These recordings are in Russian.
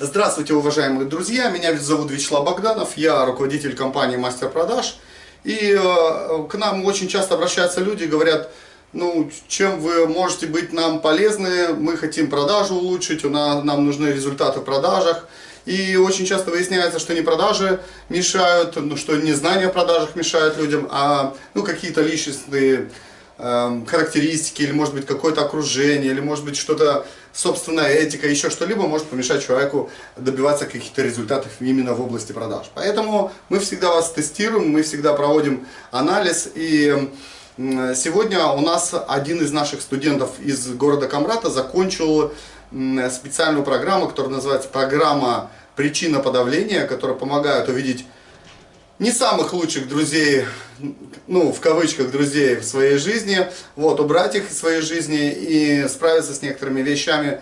Здравствуйте, уважаемые друзья! Меня зовут Вячеслав Богданов, я руководитель компании Мастер Продаж. И э, к нам очень часто обращаются люди и говорят, ну, чем вы можете быть нам полезны, мы хотим продажу улучшить, у нас, нам нужны результаты в продажах. И очень часто выясняется, что не продажи мешают, ну, что не знания о продажах мешают людям, а ну, какие-то личностные Эм, характеристики, или может быть какое-то окружение, или может быть что-то, собственная этика, еще что-либо может помешать человеку добиваться каких-то результатов именно в области продаж. Поэтому мы всегда вас тестируем, мы всегда проводим анализ, и сегодня у нас один из наших студентов из города Камрата закончил специальную программу, которая называется программа «Причина подавления», которая помогает увидеть не самых лучших друзей, ну, в кавычках, друзей в своей жизни, вот, убрать их из своей жизни и справиться с некоторыми вещами,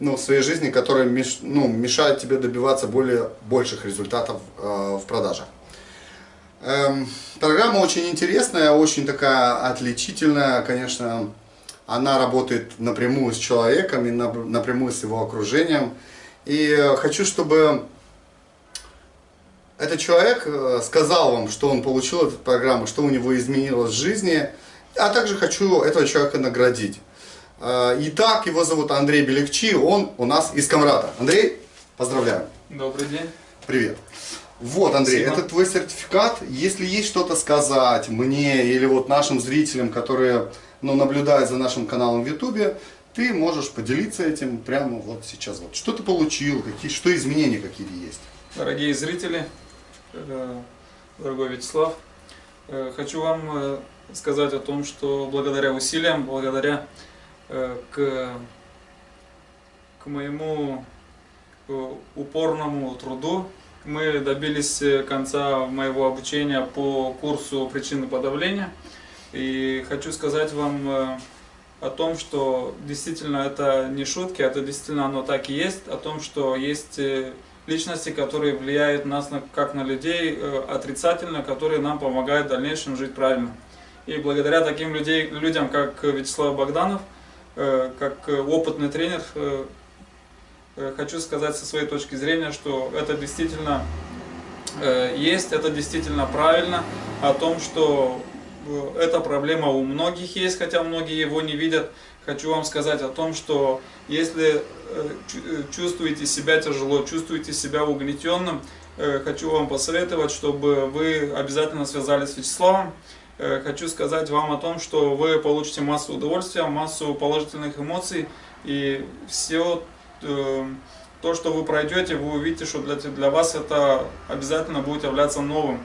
ну, в своей жизни, которые меш, ну, мешают тебе добиваться более, больших результатов э, в продажах. Эм, программа очень интересная, очень такая отличительная, конечно, она работает напрямую с человеком и напрямую с его окружением. И хочу, чтобы этот человек э, сказал вам, что он получил эту программу, что у него изменилось в жизни, а также хочу этого человека наградить. Э, итак, его зовут Андрей Белекчи, он у нас из Камрата. Андрей, поздравляю. Добрый день. Привет. Вот, Андрей, Спасибо. это твой сертификат. Если есть что-то сказать мне или вот нашим зрителям, которые ну, наблюдают за нашим каналом в Ютубе, ты можешь поделиться этим прямо вот сейчас. Вот. Что ты получил, какие, что изменения какие есть? Дорогие зрители, дорогой Вячеслав. Э, хочу вам э, сказать о том, что благодаря усилиям, благодаря к, к моему упорному труду мы добились конца моего обучения по курсу причины подавления. И хочу сказать вам о том, что действительно это не шутки, это действительно оно так и есть, о том, что есть личности, которые влияют нас на, как на людей э, отрицательно, которые нам помогают в дальнейшем жить правильно. И благодаря таким людей, людям, как Вячеслав Богданов, э, как опытный тренер, э, э, хочу сказать со своей точки зрения, что это действительно э, есть, это действительно правильно, о том, что э, эта проблема у многих есть, хотя многие его не видят. Хочу вам сказать о том, что если Э, э, чувствуете себя тяжело, чувствуете себя угнетенным, э, хочу вам посоветовать, чтобы вы обязательно связались с Вячеславом. Хочу сказать вам о том, что вы получите массу удовольствия, массу положительных эмоций и все то, что вы пройдете, вы увидите, что для, для вас это обязательно будет являться новым.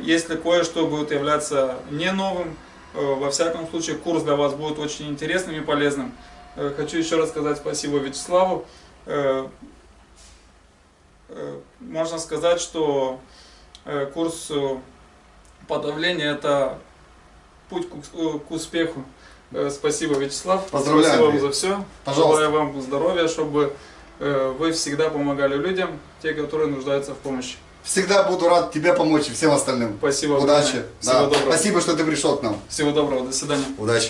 Если кое-что будет являться не новым, во всяком случае курс для вас будет очень интересным и полезным. Э, хочу еще раз сказать спасибо Вячеславу. Э, э, можно сказать, что курс подавления – это путь к успеху. Спасибо, Вячеслав. Поздравляю. Спасибо вам за все. Пожалуйста. Желаю вам здоровья, чтобы вы всегда помогали людям, те, которые нуждаются в помощи. Всегда буду рад тебе помочь и всем остальным. Спасибо. Удачи. Всего да. доброго. Спасибо, что ты пришел к нам. Всего доброго. До свидания. Удачи.